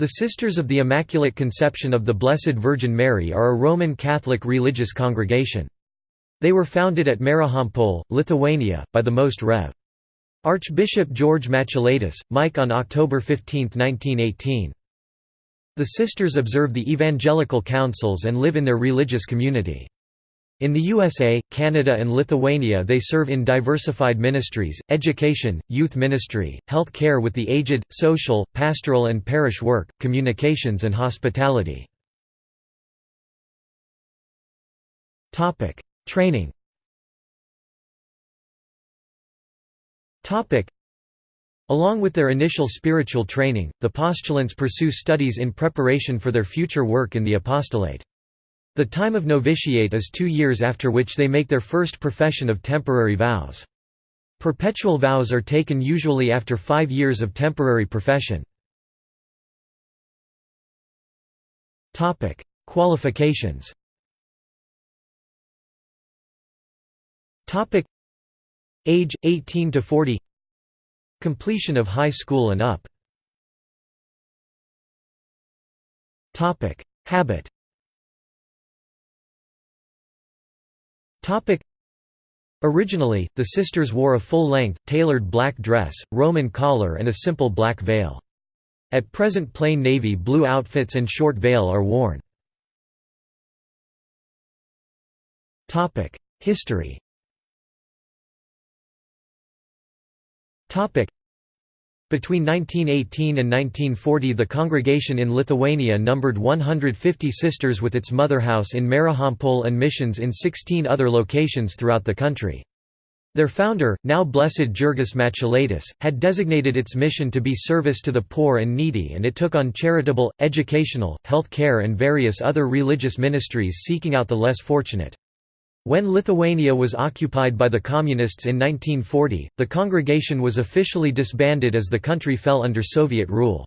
The Sisters of the Immaculate Conception of the Blessed Virgin Mary are a Roman Catholic religious congregation. They were founded at Marijampolė, Lithuania, by the Most Rev. Archbishop George Matulaitis, Mike on October 15, 1918. The sisters observe the evangelical counsels and live in their religious community. In the USA, Canada and Lithuania they serve in diversified ministries, education, youth ministry, health care with the aged, social, pastoral and parish work, communications and hospitality. Training Along with their initial spiritual training, the postulants pursue studies in preparation for their future work in the apostolate. The time of novitiate is two years after which they make their first profession of temporary vows. Perpetual vows are taken usually after five years of temporary profession. Qualifications Age 18 to 40 Completion of high school and up Habit Originally, the sisters wore a full-length, tailored black dress, Roman collar and a simple black veil. At present plain navy blue outfits and short veil are worn. History Between 1918 and 1940 the congregation in Lithuania numbered 150 sisters with its mother house in Marijampolė and missions in 16 other locations throughout the country. Their founder, now Blessed Jurgis Matulaitis, had designated its mission to be service to the poor and needy and it took on charitable, educational, health care and various other religious ministries seeking out the less fortunate. When Lithuania was occupied by the Communists in 1940, the congregation was officially disbanded as the country fell under Soviet rule.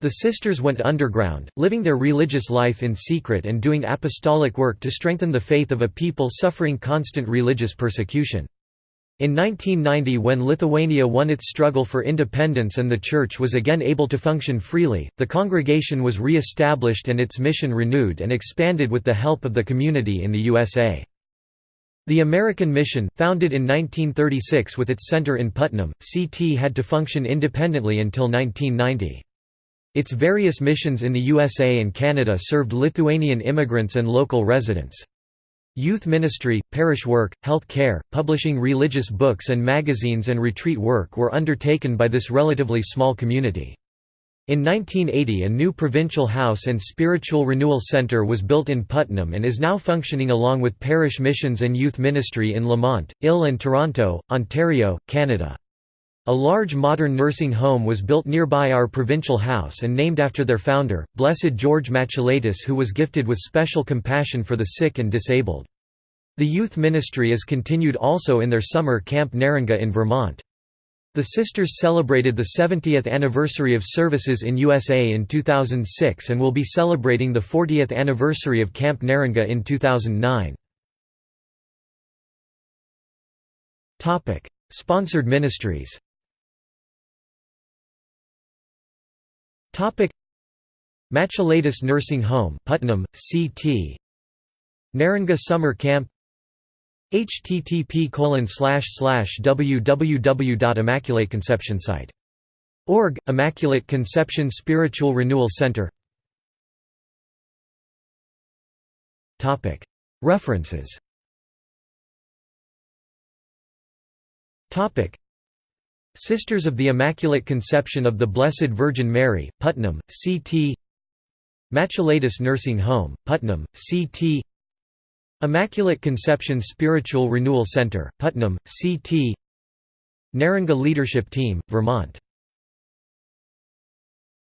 The sisters went underground, living their religious life in secret and doing apostolic work to strengthen the faith of a people suffering constant religious persecution. In 1990 when Lithuania won its struggle for independence and the Church was again able to function freely, the congregation was re-established and its mission renewed and expanded with the help of the community in the USA. The American Mission, founded in 1936 with its center in Putnam, CT had to function independently until 1990. Its various missions in the USA and Canada served Lithuanian immigrants and local residents. Youth ministry, parish work, health care, publishing religious books and magazines and retreat work were undertaken by this relatively small community. In 1980 a new provincial house and spiritual renewal centre was built in Putnam and is now functioning along with parish missions and youth ministry in Lemont, Ill and Toronto, Ontario, Canada. A large modern nursing home was built nearby our provincial house and named after their founder, Blessed George Matulaitis who was gifted with special compassion for the sick and disabled. The youth ministry is continued also in their summer camp Neringa in Vermont. The sisters celebrated the 70th anniversary of services in USA in 2006 and will be celebrating the 40th anniversary of Camp Neringa in 2009. Sponsored ministries Matulaitis Nursing Home Putnam, CT Neringa Summer Camp http www.immaculateconceptionsite.org, Immaculate Conception Spiritual Renewal Center. References. Sisters of the Immaculate Conception of the Blessed Virgin Mary, Putnam, CT Matulaitis Nursing Home, Putnam, CT Immaculate Conception Spiritual Renewal Center, Putnam, CT Neringa Leadership Team, Vermont